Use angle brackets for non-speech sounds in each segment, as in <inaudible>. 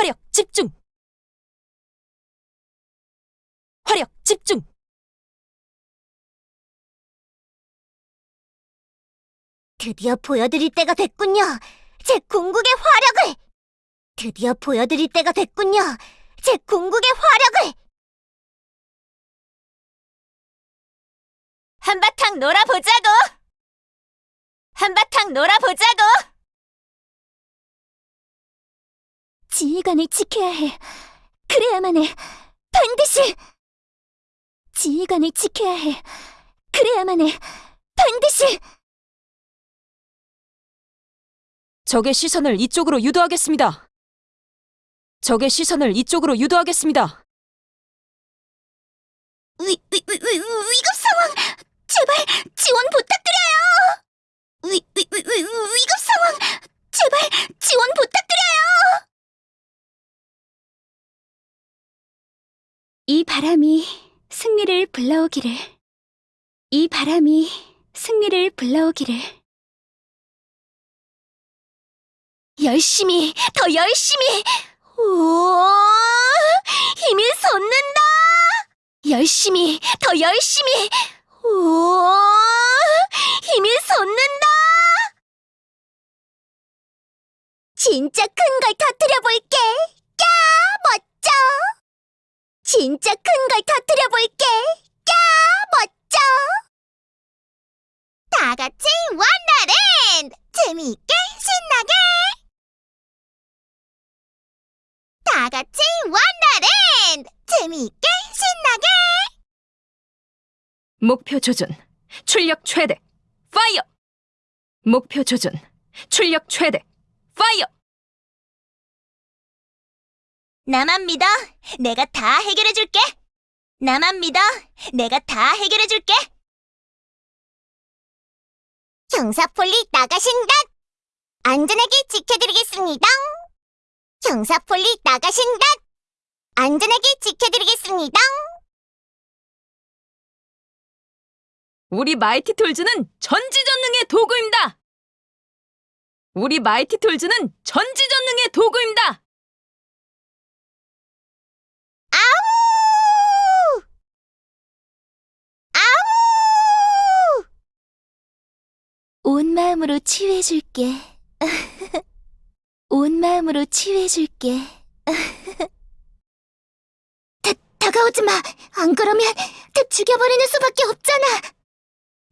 화력 집중! 화력 집중! 드디어 보여드릴 때가 됐군요. 제 궁극의 화력을! 드디어 보여드릴 때가 됐군요. 제 궁극의 화력을! 한바탕 놀아보자고! 한바탕 놀아보자고! 지휘관을 지켜야 해. 그래야만 해. 반드시! 지휘관을 지켜야 해. 그래야만 해. 반드시! 적의 시선을 이쪽으로 유도하겠습니다. 적의 시선을 이쪽으로 유도하겠습니다. 위, 위, 위, 위, 위급 상황! 제발 바람이 승리를 불러오기를. 이 바람이 승리를 불러오기를. 열심히, 더 열심히! 오, 힘이 솟는다! 열심히, 더 열심히! 오, 힘이 솟는다! 진짜 큰 걸 터뜨려 볼게! 야, 멋져! 진짜 큰 걸 터뜨려 볼게! 야, 멋져! 다 같이 wonderland! 재미있게 신나게! 다 같이 wonderland! 재미있게 신나게! 목표 조준, 출력 최대, fire! 목표 조준, 출력 최대, 파이어! 나만 믿어. 내가 다 해결해 줄게. 나만 믿어. 내가 다 해결해 줄게. 형사폴리 나가신다. 안전하게 지켜드리겠습니다. 형사폴리 나가신다. 안전하게 지켜드리겠습니다. 우리 마이티 톨즈는 전지전능의 도구입니다. 우리 마이티 톨즈는 전지전능의 도구입니다. 아우! 아우! 온 마음으로 치유해 줄게. <laughs> 온 마음으로 치유해 줄게. <laughs> 다, 다가오지 마. 안 그러면 다 죽여버리는 수밖에 없잖아.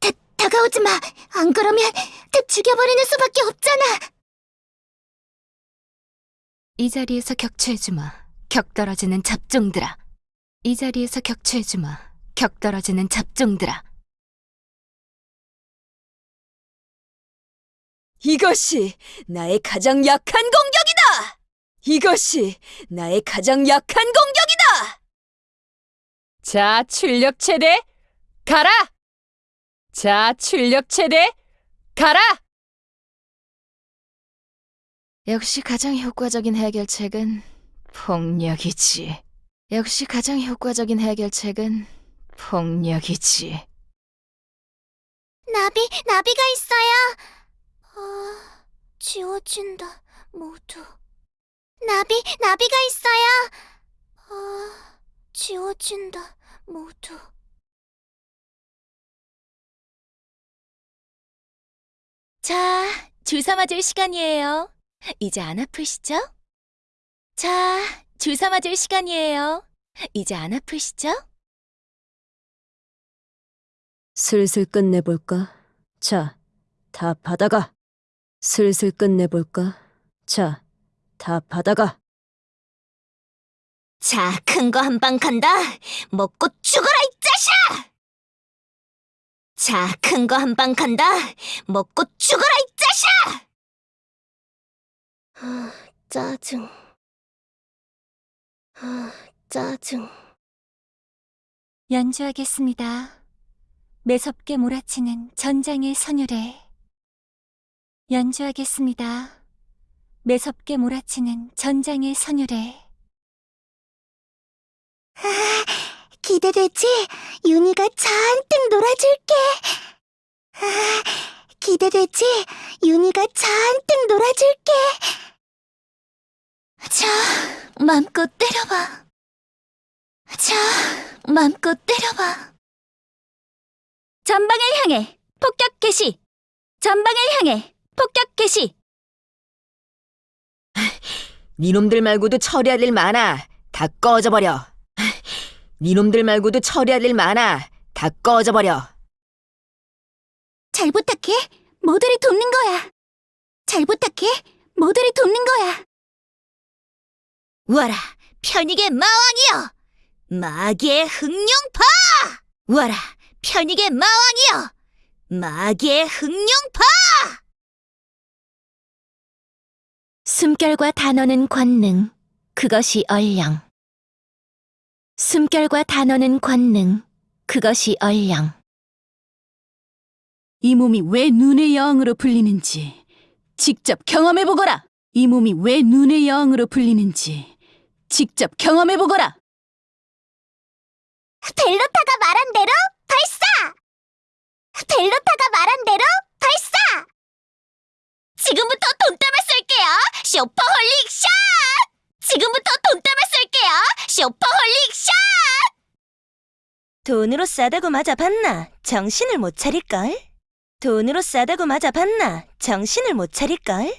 다, 다가오지 마. 안 그러면 다 죽여버리는 수밖에 없잖아. 이 자리에서 격추해주마. 격 떨어지는 잡종들아. 이 자리에서 격추해주마. 격 떨어지는 잡종들아. 이것이 나의 가장 약한 공격이다! 이것이 나의 가장 약한 공격이다! 자, 출력 최대, 가라! 자, 출력 최대, 가라! 역시 가장 효과적인 해결책은 폭력이지. 역시 가장 효과적인 해결책은 폭력이지. 나비, 나비가 있어요. 아, 지워진다, 모두. 나비, 나비가 있어요. 아, 지워진다, 모두. 자, 주사 맞을 시간이에요. 이제 안 아프시죠? 자, 주사 맞을 시간이에요. 이제 안 아프시죠? 슬슬 끝내볼까? 자, 다 받아가. 슬슬 끝내볼까? 자, 다 받아가. 자, 큰 거 한 방 간다. 먹고 죽어라, 이 자식아! 자, 큰 거 한 방 간다. 먹고 죽어라, 이 자식아! 아, 짜증. 아, 짜증. 연주하겠습니다. 매섭게 몰아치는 전장의 선율에 연주하겠습니다. 매섭게 몰아치는 전장의 선율에 기대되지? 윤희가 잔뜩 놀아줄게. 아, 기대되지? 윤희가 잔뜩 놀아줄게. 자, 맘껏 때려봐. 자, 맘껏 때려봐. 전방을 향해 폭격 개시. 전방을 향해 폭격 개시. 니놈들 말고도 처리할 일 많아. 다 꺼져버려. 니놈들 말고도 처리할 일 많아. 다 꺼져버려. 잘 부탁해. 모두를 돕는 거야. 잘 부탁해. 모두를 돕는 거야. 와라, 편익의 마왕이여! 마귀의 흑룡파! 와라, 편익의 마왕이여! 마귀의 흑룡파! 숨결과 단어는 권능, 그것이 얼령. 숨결과 단어는 권능, 그것이 얼령. 이 몸이 왜 눈의 여왕으로 불리는지 직접 경험해보거라! 이 몸이 왜 눈의 여왕으로 불리는지 직접 경험해보거라! 벨로타가 말한 대로 발사! 벨로타가 말한 대로 발사! 지금부터 돈 때문에 쓸게요! superholic shot! 지금부터 돈 때문에 쓸게요! superholic shot! 돈으로 싸다고 맞아 봤나? 정신을 못 차릴걸? 돈으로 싸다고 맞아 봤나? 정신을 못 차릴걸?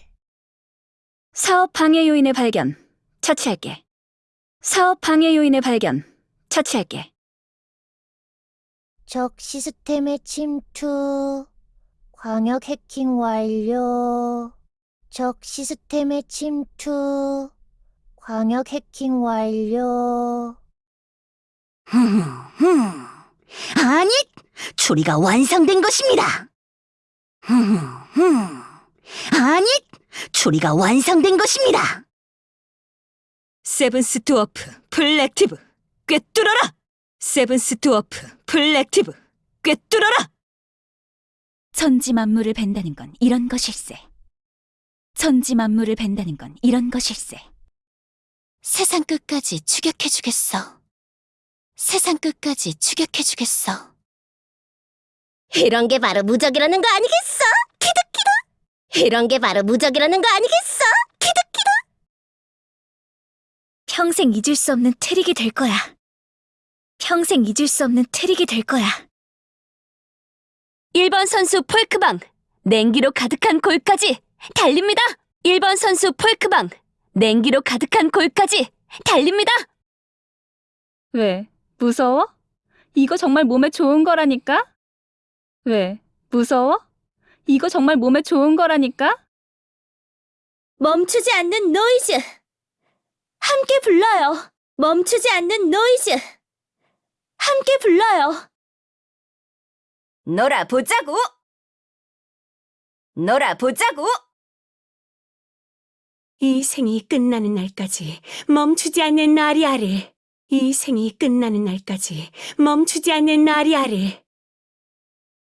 사업 방해 요인의 발견. 처치할게. 사업 방해 요인의 발견. 처치할게. 적 시스템의 침투. 광역 해킹 완료. 적 시스템의 침투. 광역 해킹 완료. <laughs> 아니, 추리가 완성된 것입니다. <laughs> 아니, 추리가 완성된 것입니다. 세븐스 투어프 플렉티브 꿰뚫어라! 세븐스 투어프 플렉티브 꿰뚫어라! 천지 만물을 벤다는 건 이런 것일세. 천지 만물을 벤다는 건 이런 것일세. 세상 끝까지 추격해주겠어. 세상 끝까지 추격해주겠어. 이런 게 바로 무적이라는 거 아니겠어? 키득키득! 이런 게 바로 무적이라는 거 아니겠어? 키득키득! 평생 잊을 수 없는 트릭이 될 거야. 평생 잊을 수 없는 트릭이 될 거야. 1번 선수 폴크방, 냉기로 가득한 골까지 달립니다. 1번 선수 폴크방, 냉기로 가득한 골까지 달립니다. 왜? 무서워? 이거 정말 몸에 좋은 거라니까? 왜? 무서워? 이거 정말 몸에 좋은 거라니까? 멈추지 않는 노이즈! 함께 불러요! 멈추지 않는 노이즈! 함께 불러요! 놀아보자고! 놀아보자고! 이 생이 끝나는 날까지 멈추지 않는 나리아를 이 생이 끝나는 날까지 멈추지 않는 나리아를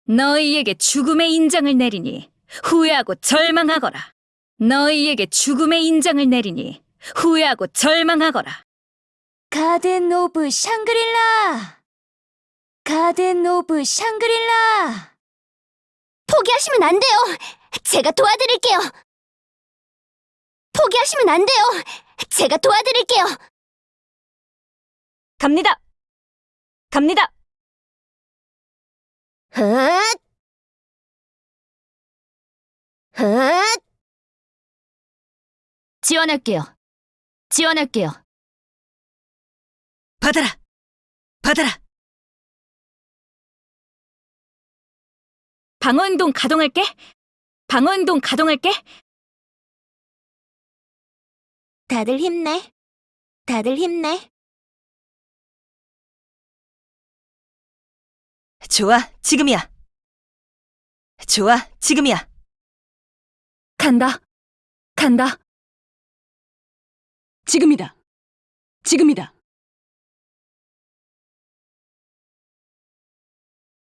너희에게 죽음의 인장을 내리니 후회하고 절망하거라. 너희에게 죽음의 인장을 내리니 후회하고 절망하거라. Garden of Shangri-La! Garden of Shangri-La! 포기하시면 안 돼요! 제가 도와드릴게요! 포기하시면 안 돼요! 제가 도와드릴게요! 갑니다! 갑니다! 헛! 헛! 지원할게요. 지원할게요. 받아라! 받아라! 방어운동 가동할게. 방어운동 가동할게. 다들 힘내. 다들 힘내. 좋아, 지금이야. 좋아, 지금이야. 간다. 간다. 지금이다. 지금이다.